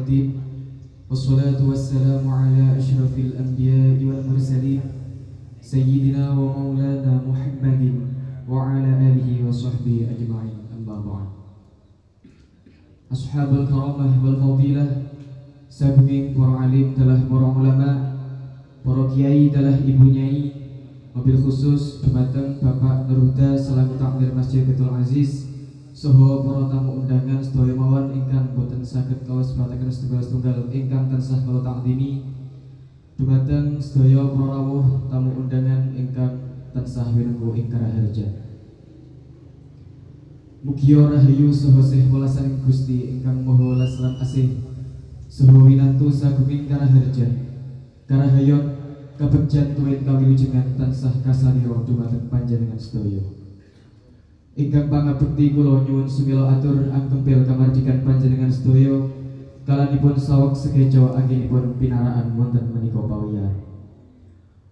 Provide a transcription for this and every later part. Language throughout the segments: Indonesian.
الدين والصلاة والسلام على أشرف الأنبياء والمرسلين سيدنا ومولانا محمد وعلى آله وصحبه أجمعين أما بعد أصحاب الكرامة والفضيلة Sabungin para alim telah para ulama Para kiai telah ibu nyai Mobil khusus dumateng Bapak Nurhuda selaku takmir Masjid Betul Aziz Soho para tamu undangan sedaya mawon ingkang boten saged kawas bataken setunggal setunggal ingkang tansah kula takdimi dumateng sedaya para rawuh tamu undangan ingkang tansah winengku ing karaharja Mugia rahayu saha sih welasan Gusti ingkang maha welas lan asih. Saha winantu sagunging karaharja karahayot kabegjan tuwin kawilujengan tansah kasalira dumateng panjenengan sedaya Ingkang pangabekti kula nyuwun sumila atur angkempil kamardikan panjenengan sedaya kalanipun saweg sekeca anggenipun pinaraan wonten menika pawiyan.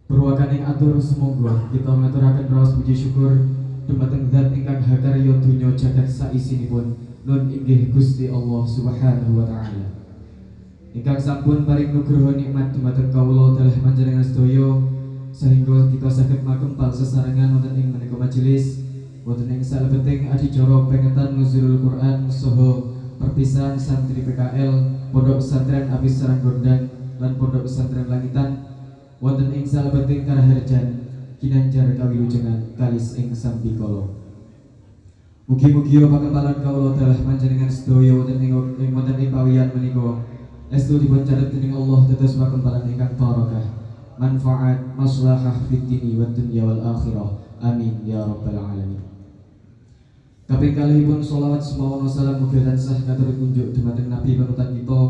Perwakaning atur semoga kita ngaturaken raos puji syukur dumateng zat ingkang hakarya donya jagat saisinipun nun inggih Gusti Allah Subhanahu wa taala. Ingkang sampun paring nugroho nikmat dumateng kawula dalah panjenengan sedaya sehingga kita saged makempal sesarengan wonten ing menika majelis Wonten ing salebeting adicara pengetan nuzulul Quran soho perpisahan santri PKL Pondok Pesantren Abis Sarang Gondang lan Pondok Pesantren Langitan. Wonten ing salebeting karaharjan kinanjar kawilujengan kalis ing sambikala. Mugi-mugi pakempalan kawula dalah panjenengan sedaya wonten ing wonten ing pawiyan menika. Estu dipun catet dening Allah dados pakempalan ingkang barokah. Manfaat maslahah fid dini wad dunya wal akhirah. Amin ya rabbal alamin Kaping kalihipun sholawat semawan wassalam mugi tansah katur kunjuk dumateng Nabi panutan kita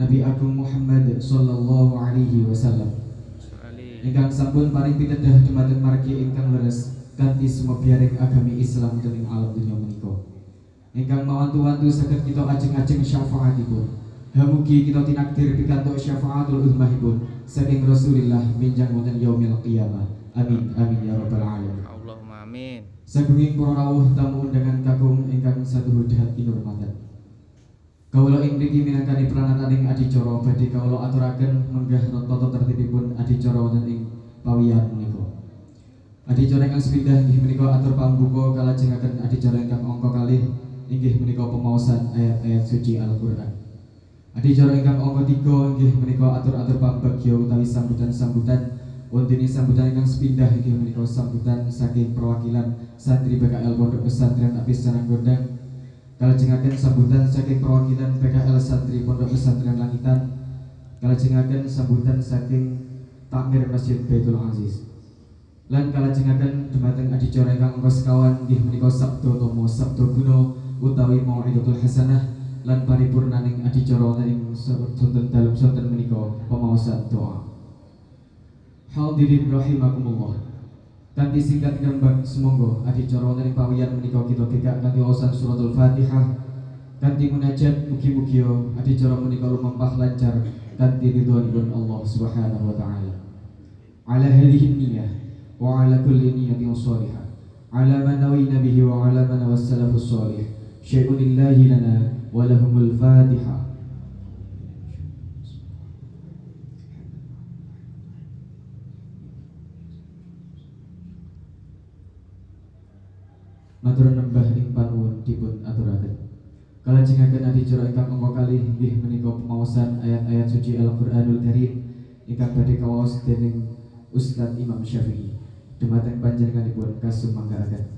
Nabi Agung Muhammad sallallahu alaihi wasallam. Ingkang sampun paring pitedah dumateng margi ingkang leres kanthi sumebiyaring agami Islam dening alam dunya menika. Ingkang mawantu-wantu saged kita ajeng-ajeng syafaatipun. Hamugi kita tinakdir pikantuk syafaatul uzmahipun saking Rasulillah minjang wonten yaumil qiyamah. Amin amin ya rabbal alamin. Allahumma amin. Sagunging para rawuh tamu undangan kakung ingkang satuhu dahat kinurmatan. Kawula ing mriki minangkani pranataning adicara badhe kawula aturaken menggah tata tertibipun adicara wonten ing pawiyan menika. Adicara ingkang sepindah inggih menika atur pambuka kalajengaken adicara ingkang angka kalih inggih menika pemaosan ayat-ayat suci Al-Qur'an. Adicara ingkang angka 3 inggih menika atur-atur pambagya utawi sambutan-sambutan wonten sambutan ingkang sepindah inggih menika sambutan saking perwakilan santri PKL Pondok Pesantren Apis Sarang Gondang. Kalajengaken sambutan saking perwakilan PKL santri Pondok Pesantren Langitan. Kalajengaken sambutan saking takmir Masjid Baitul Aziz. Lan kalajengaken dumateng adicara ingkang angka sekawan inggih menika sabda tomo sabda guna utawi mau'idatul hasanah lan paripurnaning adicara wonten ing sonten dalem sonten menika pemaosan doa Hadirin rahimakumullah. Kanthi singkat gambang semoga adicara wonten pawiyan menika kita gegak kanthi wawasan suratul Fatihah kanthi munajat mugi-mugi adicara menika lumampah lancar kanthi ridhonipun Allah Subhanahu wa taala. Ala hadhihi niyyah wa ala kulli niyyatin shalihah. Ala man nawina bihi wa ala man wassalafus shalih. Syai'un lana wa lahumul Fatihah. Matur nembah ing panuwun dipun aturaken. Kalajengaken adicara ingkang angka kalih inggih menika pemaosan ayat-ayat suci Al-Qur'anul Karim ingkang badhe kawaos dening Ustaz Imam Syafi'i. Dumateng panjenenganipun kasumanggaaken. Assalamualaikum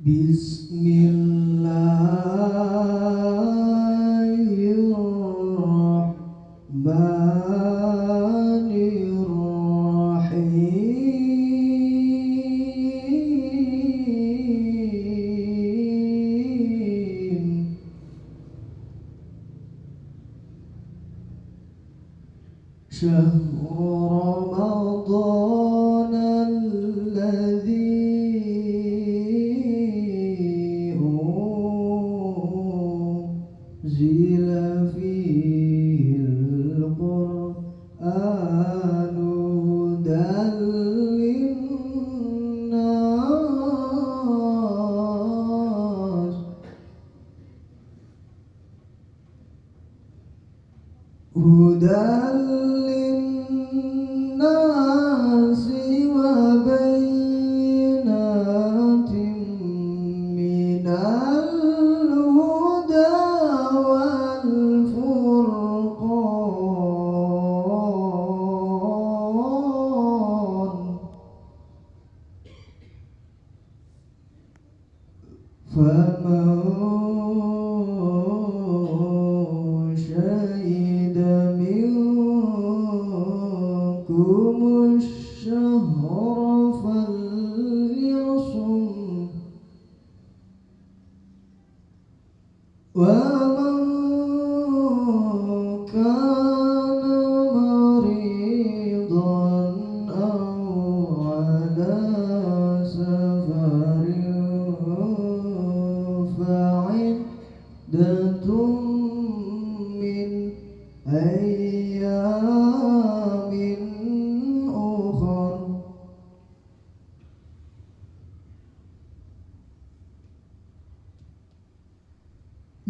Bismillahirrahmanirrahim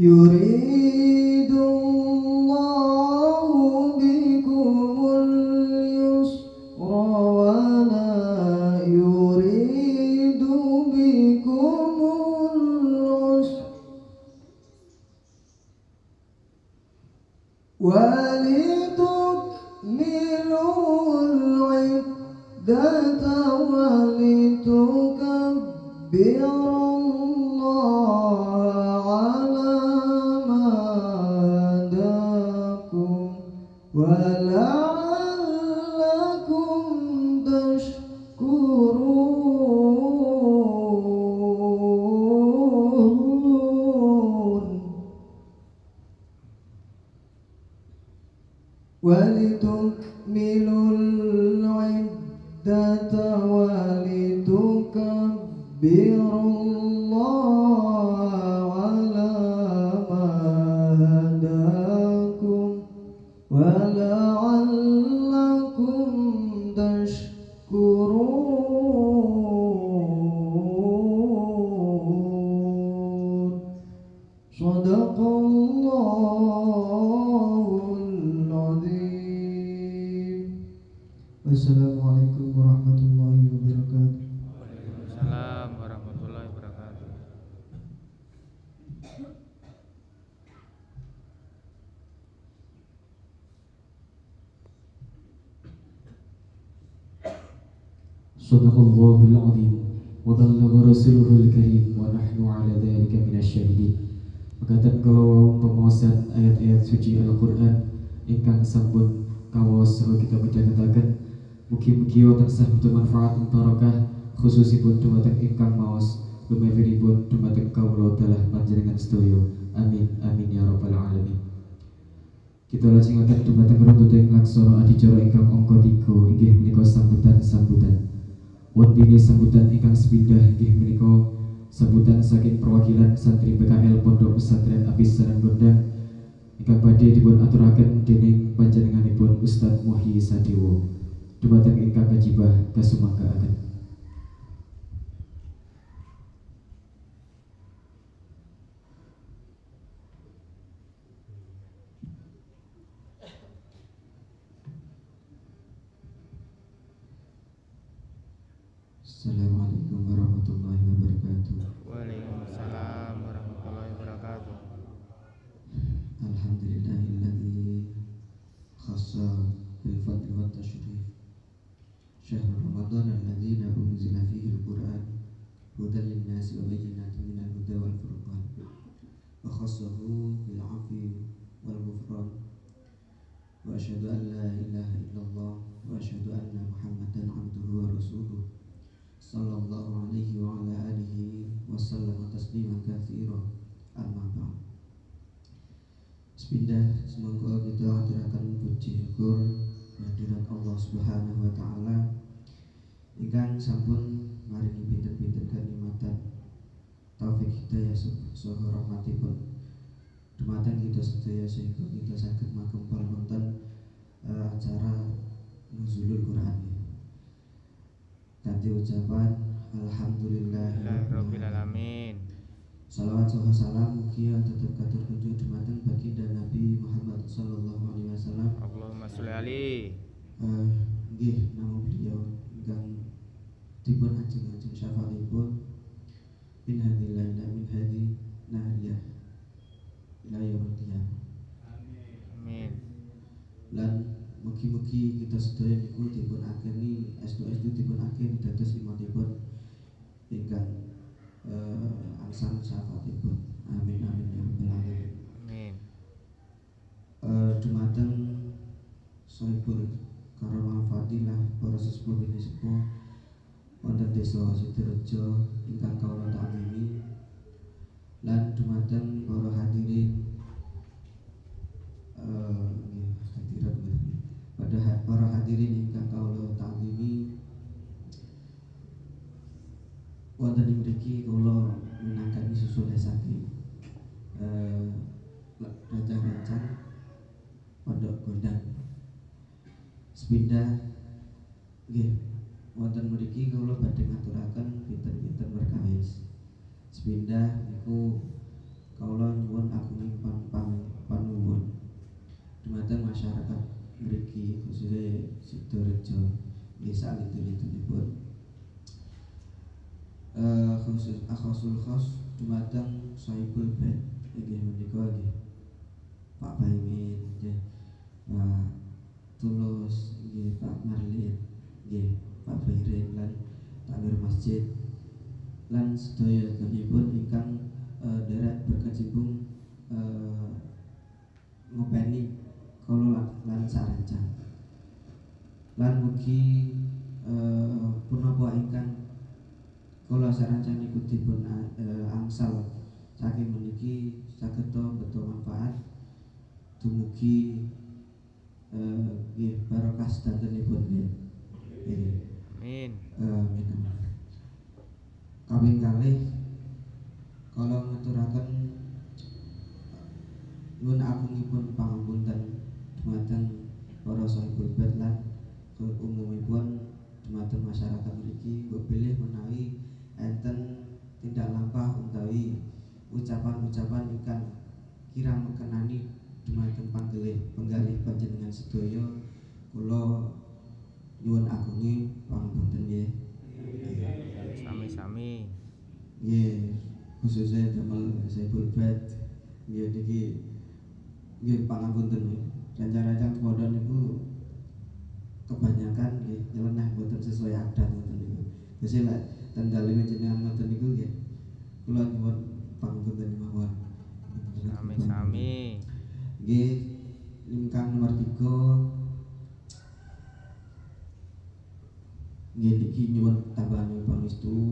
Your Meu kawas saha kita baca-katakan mugi-mugi tansah bermanfaat barokah khususipun dumateng ingkang maos. Lumebiripun dumateng kawula dalah panjenengan sedaya. Amin amin ya rabbal alamin. Kita lajengaken dumateng runtuting laksana adicara ingkang angka 3 inggih menika sambutan-sambutan. Wondene sambutan ingkang sepindah inggih menika sambutan saking perwakilan santri PKL Pondok Pesantren Apis Saran Gondang ingkang badhe dipun aturaken dening panjenenganipun Ustadz Muhyi Sadewo dumateng ingkang kajibah kasumangkaaken. Assalamualaikum warahmatullahi الأبصار بالفضل والتشريف. شهر رمضان الذي أنزل فيه القرآن هدى للناس وبينات من الهدى والفرقان وخصه بالعفو والغفران. وأشهد أن لا إله إلا الله وأشهد أن محمدا عبده ورسوله صلى الله عليه وعلى آله وسلم تسليما كثيرا. أما بعد. Bismillah, semoga kita aturakan puji syukur kehadirat Allah Subhanahu wa taala. Ingkang sampun maringi pinten-pinten kanikmatan taufik hidayah saha rahmatipun. Dumateng kita sedaya sehingga kita saged makempal wonten uh, acara nuzulul Quran kanthi ucapan alhamdulillah. Alhamdulillahirabbil alamin. Salawat saha salam mugia tetap katur kunjung dumateng Alaihi. Eh, nggih nama beliau ingkang dipun ajeng-ajeng syafaatipun min hadhil laila min hadhi nahriyah ila yaumil qiyamah. Amin. Lan mugi-mugi kita sedaya niku dipun akeni estu-estu dipun akeni dados imanipun ingkang eh, angsal syafaatipun. Amin amin ya rabbal alamin. Amin. Eh, dumateng sohibul karomah fadilah para sesepuh bini sepuh wonten desa Sidorejo ingkang kawula ta'zimi lan dumateng para hadirin. Eh, nggih, hadirat nggih. pada ha- para hadirin ingkang kawula ta'zimi wonten ing mriki kula minangkani susul saking eh, rancang-rancang pondok gondang sepindah nggih. Wonten mriki kula badhe ngaturaken pinten-pinten perkawis sepindah niku kawula nyuwun agunging pan pan panuwun. Dumateng masyarakat mriki khususnya Sidorejo. Nggih salintun-lintunipun eh khusus akhasul khos dumateng Saibul Bait. Nggih menika nggih. Pak Baimin nggih. Pak Tulus nggih Pak Marlin nggih Pak Bairin lan takmir masjid. Lan sedaya pun ingkang eh, derek berkecimpung eh, ngopeni kala lan, sarancang. Lan mugi eh, punapa ingkang kula sarancang niku dipun eh, angsal. Saking meniki saged betul manfaat dumugi eh, nggih barokah sedantenipun nggih. Amin. Eh, Amin. amin. Kaping kalih kala ngaturaken nyuwun agungipun pangapunten dumateng para sahibul bait lan umumipun dumateng masyarakat mriki bilih menawi enten tindak lampah utawi ucapan-ucapan ingkang kirang mekenani dumateng panggalih penggalih panjenengan sedaya kula nyuwun agungi pangapunten nggih. Sami-sami. Nggih, khususnya damel Saiful Bait nggih niki nggih pangapunten nggih. Rancang-rancang tumodo niku kebanyakan nggih nyeleneh boten sesuai adat ngoten niku. Gusti lek ten daleme jenengan ngoten niku nggih kula nyuwun pangapunten mawon. Sami-sami. Nggih, ingkang nomor tiga. Nggih niki nyuwun tambahan pangestu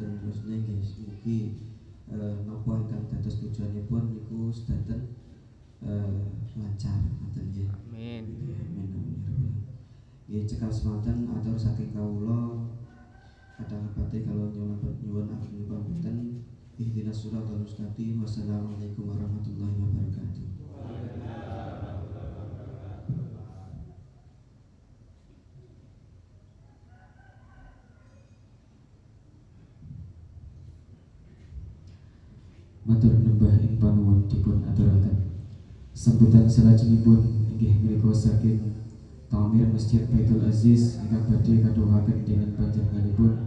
kantun terusnya nggih mugi eh, napa ingkang dados tujuanipun niku sedanten eh, lancar ngoten nggih. Amin. Nggih, Amin amin ya. Nggih cekal semanten atur saking kawula kadang pati kalau nyuwun nyuwun agung pamiten ihdinas siratal mustaqim wassalamualaikum warahmatullahi wabarakatuh. Matur nembah ing panuwun dipun aturaken. Sambutan salajengipun inggih menika saking Tamir Masjid Baitul Aziz ingkang badhe kadhawaken dening panjenenganipun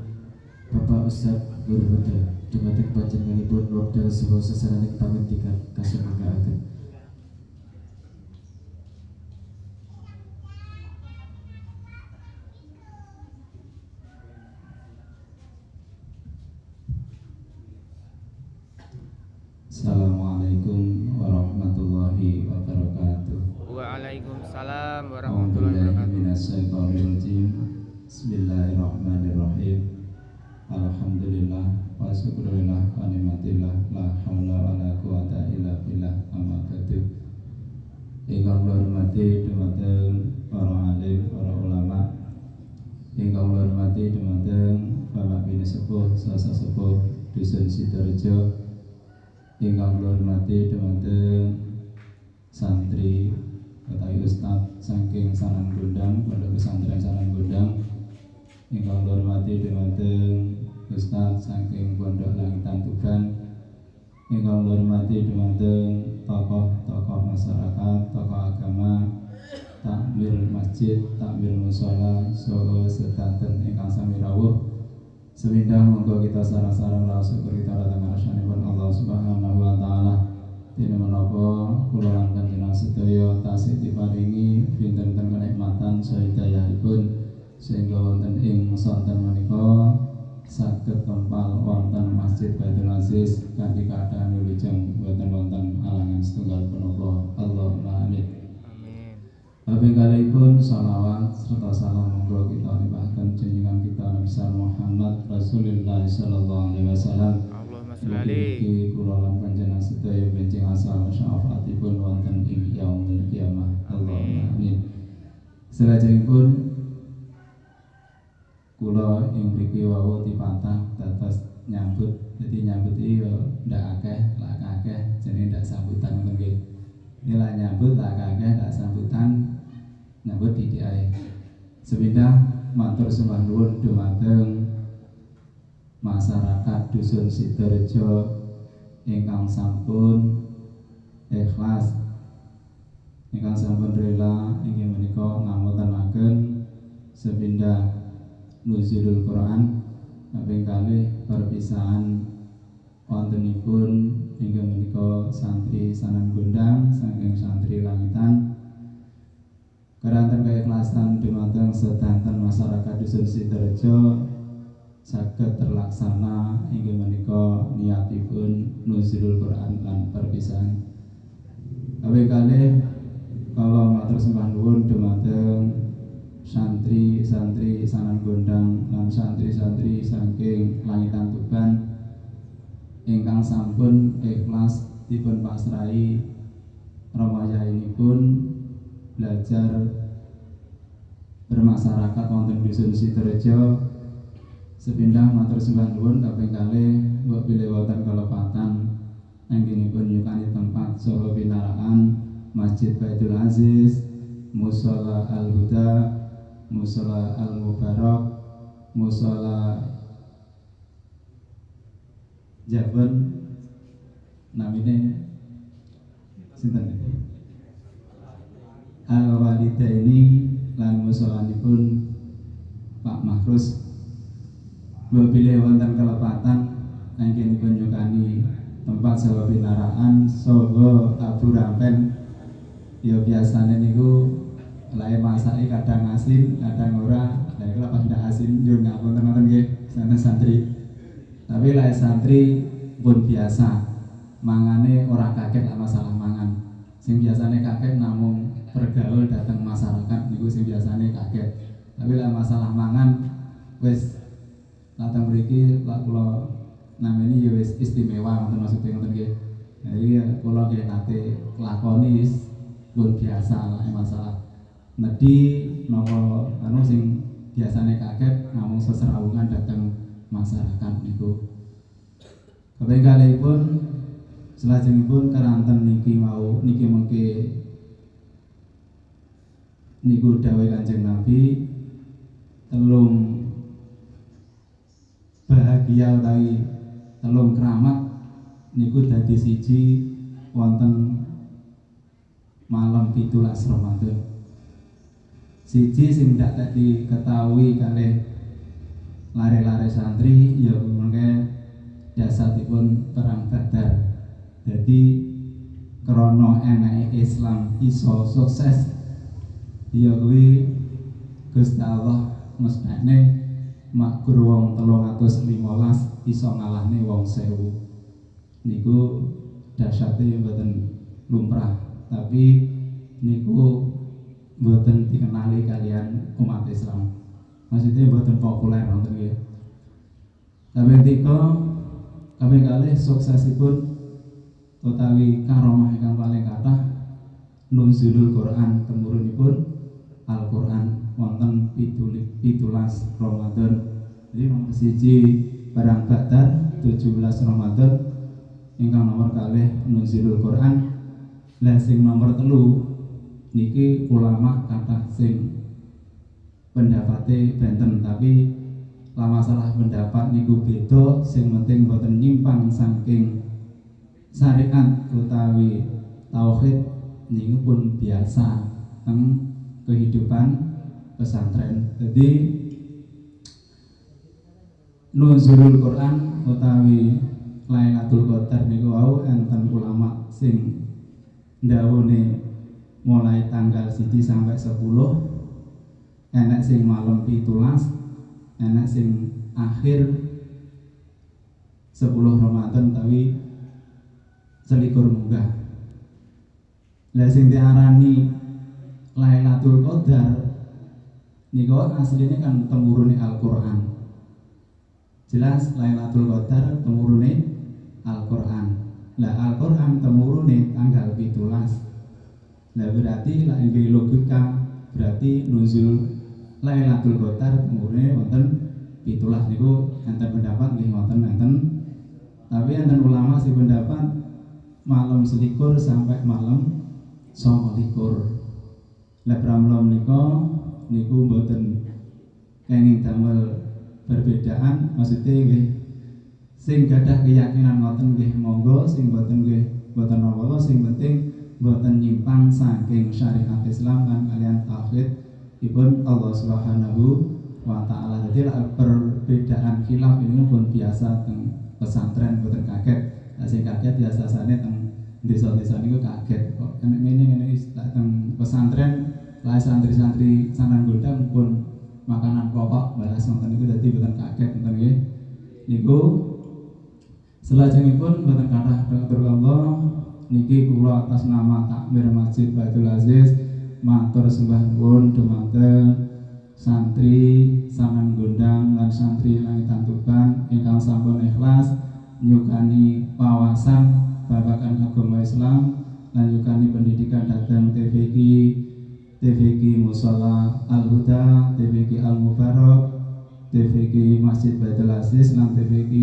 Bapak Ustaz Guru Huda dumateng panjenenganipun wekdal saha sasaraning pamentikan kasumangkaaken. Bismillahirrahmanirrahim Alhamdulillah wa syukurillah wa nikmatillah la haula wa la quwata illa billah amma ba'du Ingkang kula hormati dumateng para alim, para ulama Ingkang kula hormati dumateng Bapak Bini Sepuh, Sasa Sepuh, Dusun Sidorejo. Ingkang kula hormati dumateng santri utawi ustaz saking Sanan Gondang, Pondok Pesantren Sanan Gondang. Ingkang kula hormati dumateng Ustaz saking Pondok Langitan Tuban. Ingkang kula hormati dumateng tokoh-tokoh masyarakat, tokoh agama, takmir masjid, takmir musola, saha sedanten ingkang sami rawuh. Semindah monggo kita sarang-sarang syukur kita datang ngarsanipun Allah Subhanahu wa taala. Dene menapa kula lan panjenengan sedaya tasih diparingi pinten-pinten kenikmatan saha hidayahipun sehingga wonten ing sonten menika saged kempal wonten Masjid Baitul Aziz kanthi keadaan wilujeng boten wonten alangan setunggal Amin. Kaping kalihipun salawat serta salam monggo kita nibahaken junjungan kita Nabi Muhammad Rasulullah sallallahu alaihi wasallam. Allahumma sholli alaihi. Kula lan panjenengan sedaya benjing asal syafaatipun wonten ing yaumul kiamah. Allahumma amin. Selajengipun kula ing mriki wau dipatah dados nyambut. Jadi nyambut iki yo ndak akeh lak akeh jenenge ndak sambutan ngoten nggih. Ini lah nyambut lak akeh ndak sambutan nyambut di ae sepindah matur sembah nuwun dumateng masyarakat dusun Sidorejo. Ingkang sampun ikhlas ingkang sampun rela inggih menika ngamotenaken sepindah nuzulul Quran. Kaping kalih perpisahan wontenipun hingga menika santri sanan gondang saking santri langitan keranten keikhlasan dumateng sedanten masyarakat dusun Sidorejo saged terlaksana hingga menika niatipun nuzulul Quran lan perpisahan. Kaping kalih kalau matur sembah dumateng santri-santri sanan gondang lan santri-santri saking langitan Tuban ingkang sampun ikhlas dipun pasrahi ramaya ini pun belajar bermasyarakat wonten dusun Sidorejo sepindah matur sembah nuwun kaping kalih mbok bilih wonten kelepatan anggenipun yukani tempat saha pinaraan Masjid Baitul Aziz Musola Al Huda Musola Al Mubarak Musola Jaban namine sinten Al Walida ini lan musolanipun Pak Mahrus Bila wonten kelepatan anggenipun nyukani tempat saha pinaraan saha tabu rampen ya biasanya niku lain masake kadang asin, kadang ora. Lah iku pas ndak asin yo ngapun tenan nggih sana santri. Tapi lain santri pun biasa mangane ora kaget lah masalah mangan. Sing biasanya kaget namung bergaul datang masyarakat niku sing biasanya kaget. Tapi lah masalah mangan wis datang mriki lak kula namanya ya wis istimewa ngoten maksudnya ngoten nggih. Jadi kula nggih nate lakoni pun biasa lah masalah nedi nopo anu sing biasanya kaget ngomong seserawungan datang masyarakat niku kaping kalihipun selajengipun keranten niki mau niki mengke niku dawuh Kanjeng Nabi telung bahagia utawi telung keramat niku dadi siji wonten malam pitulas Ramadan. Siji sing tidak tadi ketahui kali lare-lare santri ya mengke jasadipun perang badar. Jadi krono enak Islam iso sukses ya kuwi Gusti Allah mestine makgur wong 315 iso ngalahne wong sewu. Niku dahsyate mboten lumrah tapi niku mboten dikenali kalian umat Islam. Maksudnya buatan populer nonton nggih. Kabeh tika kabeh kalih suksesipun utawi karomah ingkang paling kathah nunzulul Quran temurunipun Al-Quran wonten pitulik pitulas Ramadan. Jadi nomor siji barang baktar 17 Ramadan ingkang nomor kalih nunzulul Quran. Lah sing nomor telu niki ulama kata sing pendapatnya benten tapi lama salah pendapat niku beda sing penting boten nyimpang saking syariat utawi tauhid niku pun biasa. Teng kehidupan pesantren. Jadi nuzulul Quran utawi Lailatul Qadar niku wau enten ulama sing ndawone mulai tanggal siji sampai 10 enek sing malam pitulas enek sing akhir 10 Ramadan tapi selikur munggah. Lah sing diarani Lailatul Qadar. Niku aslinya kan temurune Al-Qur'an. Jelas Lailatul Qadar temurune Al-Qur'an. Lah Al-Qur'an temurune tanggal 17 lah berarti lah ini logika berarti nuzul Lailatul Qadar temurune wonten pitulas niku. Enten pendapat nggih wonten enten. Tapi enten ulama sih pendapat malam selikur sampai malam songo pramila menika niku mboten kenging damel perbedaan maksudnya nggih sing gadah keyakinan ngoten nggih monggo sing mboten nggih mboten apa sing penting mboten nyimpang saking syariat Islam kan kalian tauhid ibun Allah Subhanahu wa taala. Jadi perbedaan khilaf ini pun biasa teng pesantren mboten kaget. Nah, sing kaget biasa sane teng desa-desa niku kaget. Kok enek ngene ngene teng pesantren lah santri-santri sanan gondang pun makanan pokok balas nonton itu dadi mboten kaget nonton nggih. Niku Selajengipun mboten kathah dokter Allah niki kula atas nama Takmir Masjid Baitul Aziz matur sembah nuwun dumateng santri sanan gondang lan santri langitan tuban ingkang sampun ikhlas nyukani wawasan babagan agama Islam lan nyukani pendidikan datang TVG TVG Musola Al Huda TVG Al Mubarak TVG Masjid Baitul Aziz lan TVG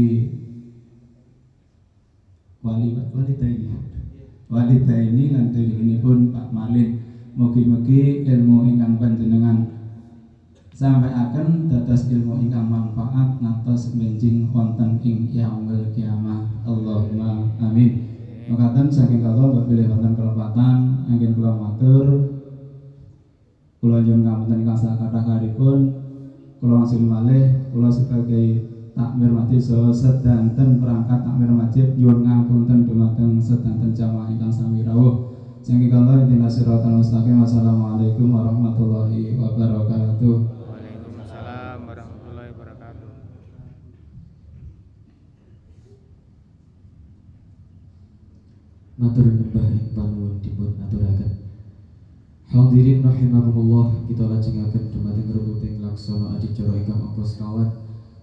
wali wali ini walita ini nanti ini pun Pak Malin. Mugi-mugi ilmu ingkang panjenengan sampai akan dados ilmu ingkang manfaat ngantos benjing wonten ing yaumul kiamah. Allahumma amin Makatan saking kala pilih wonten kelepatan angin kula matur kula nyuwun ngapunten ingkang sakatah karipun kula langsung malih kula sebagai takmir masjid so sedanten perangkat takmir masjid nyuwun ngapunten dumateng sedanten jamaah ingkang sami rawuh. Sing kala intina siratal mustaqim wassalamualaikum warahmatullahi wabarakatuh Waalaikumsalam warahmatullahi wabarakatuh. Matur nyembah ing panuwun dipun aturaken Hadirin rahimakumullah kita lajengaken dumateng rukuting laksana adicara ingkang angka sekawan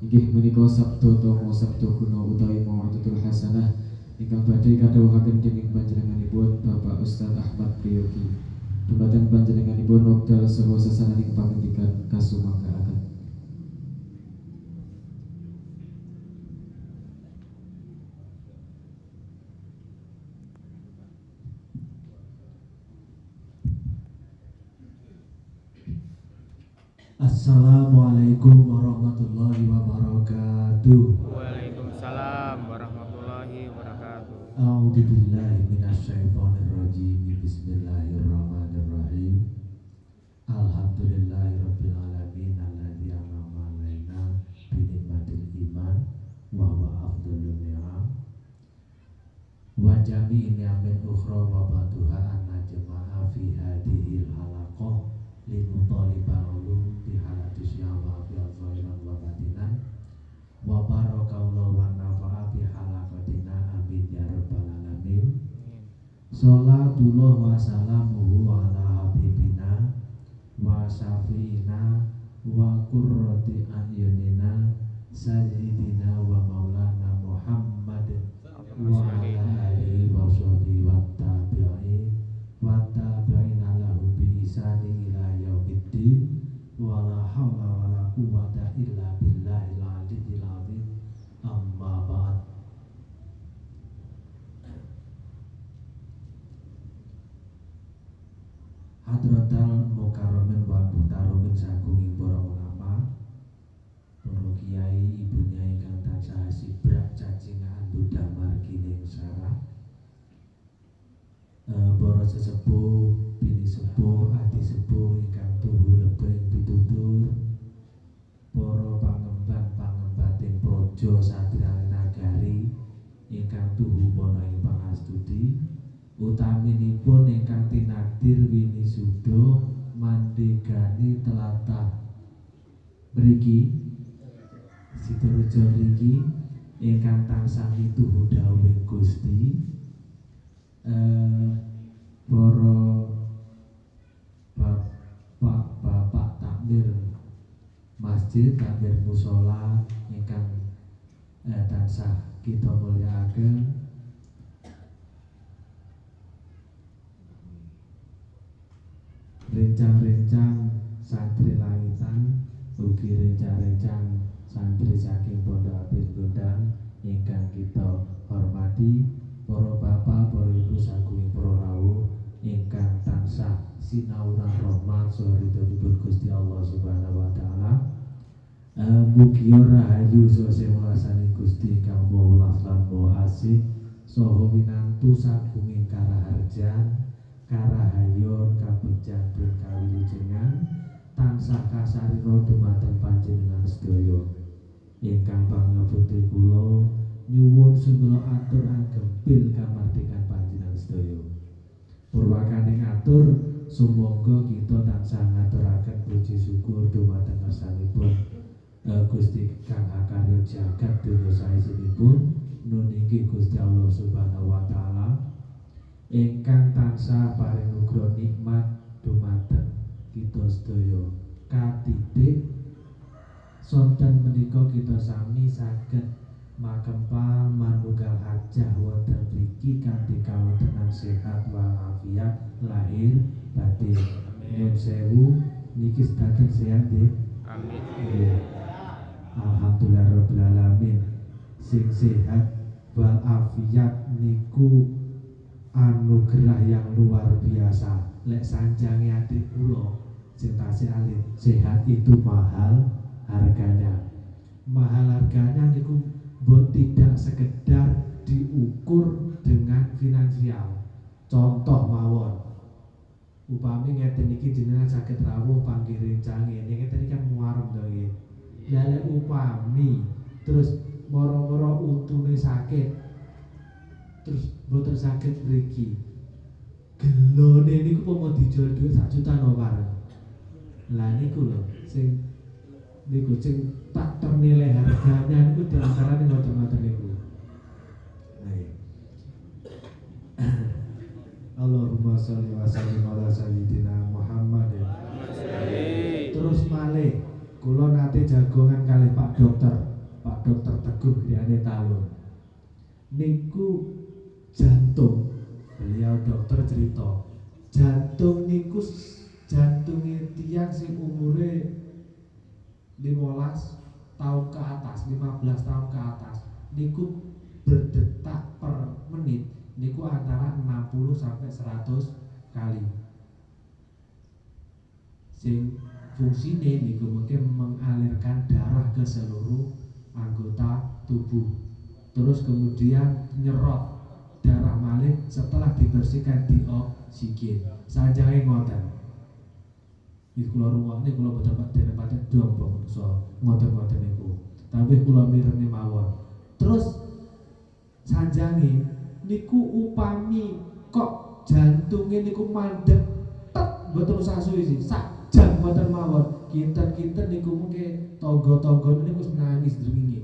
inggih menika sabda tama sabda guna utawi mau'idatul hasanah. Ingkang badhe kadhawuhaken dening panjenenganipun Bapak Ustaz Ahmad Priyogi. Dumateng panjenenganipun wekdal saha sesananing pangendikan kasumangkaaken Assalamualaikum warahmatullahi wabarakatuh. Waalaikumsalam warahmatullahi wabarakatuh. A'udzu billahi minasyaitonir rajim. Bismillahirrahmanirrahim. Alhamdulillahirabbil alamin alladzi an'ama 'alaina bi ni'matil iman wa huwa afdhalun ni'am. Wa jami'i ni'amin ukhra wa ba'duha anna jama'a fi hadhil halaqah limutalibal Salatullah wa salamuhu ala habibina wa syafi'ina wa qurrati ayunina sayyidina projo satria nagari ingkang tuhu mono ing pangastuti utaminipun ingkang tinadir wini sudo mandegani telatah. Mriki Sidorejo mriki ingkang tansah mituhu dawuh Gusti eh para bapak-bapak takmir masjid takmir musola ingkang eh, tansah kita mulyakaken rencang-rencang santri langitan ugi rencang-rencang santri saking pondok abis gondang ingkang kita hormati para bapak para ibu saking para rawuh ingkang tansah sinauran rahmat saridhonipun Gusti Allah Subhanahu wa taala. Eh, Mugi rahayu sose welasane Gusti kang maha maha asih saha winantu sagunging karaharjan karahayon kabegjan dan kawilujengan tansah kasarira dumateng panjenengan sedaya. Ingkang pangabekti kula nyuwun sungguh atur agem bil kamardikan panjenengan sedaya. Purwakane atur sumangga kita tansah ngaturaken puji syukur dumateng ngersanipun eh, Gusti kang akarya jagat donya saesunipun nuniki Gusti Allah Subhanahu wa taala ingkang tansah paring nugra nikmat dumateng kita sedaya katitik sonten menika kita sami saged makempal manunggal hajah wonten mriki kanthi kawontenan sehat walafiat lahir batin nyuwun sewu niki sedaten sehat nggih Amin. Nggih. Alhamdulillah Rabbil Alamin. Sing sehat walafiat niku anugerah yang luar biasa. Lek sanjangi adik kula sing tasih alit sehat itu mahal harganya. Mahal harganya niku buat tidak sekedar diukur dengan finansial. Contoh mawon. Upami ngeten iki jenengan sakit rawuh panggih rencang ini ngeten kan muarem to ya lek upami. Terus moro-moro untune sakit. Terus boten sakit mriki. Gelone niku pomo dijual dhuwit sak juta no bareng lah niku lho sing niku sing tak ternilai harganya niku di antaranya ngoten-ngoten niku. Nah, iya. Allahumma sholli wa sallim ala sayyidina kula nate jagongan kali Pak Dokter, Pak Dokter Teguh griyane tahun. Niku jantung. Beliau dokter cerita, jantung niku jantunge tiang sing umure 15 tahun ke atas, 15 tahun ke atas niku berdetak per menit niku antara 60 sampai 100 kali sing fungsine niku mungkin mengalirkan darah ke seluruh anggota tubuh. Terus kemudian nyerot darah malih setelah dibersihkan di oksigen. Sanjange ngoten. Iki kula ruwakne kula boten paten paten dong so ngoten-ngoten niku. Tapi kula mirene mawon. Terus sanjange niku upami kok jantunge niku mandek tek mboten usah sih. Sak mboten mawon. Kinten-kinten niku mungkin tangga-tangga niku wis nangis dringinge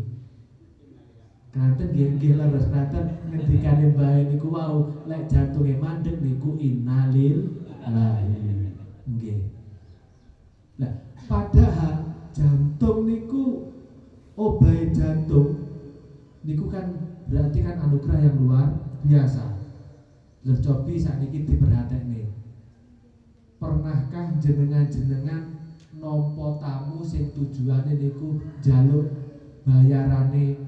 Kanten nggih nggih leres kanten ngendikane bae niku wau lek jantunge mandek niku innalil lahi. Nggih. Nah, padahal jantung niku obai jantung niku kan berarti kan anugerah yang luar biasa. Lho cobi sakniki diperhatekne. Pernahkah jenengan-jenengan nampa tamu sing tujuane niku jaluk bayarane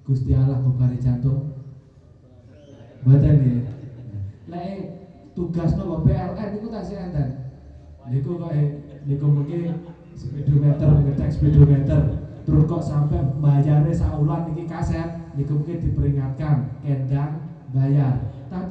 Gusti Allah bebari jantung? Mboten nggih. Lek tugas nopo PLN niku tasih enten. Niku kok eh, niku mungkin speedometer ngetek speedometer terus kok sampai bayarnya saulan niki kaset niku mungkin diperingatkan kendang bayar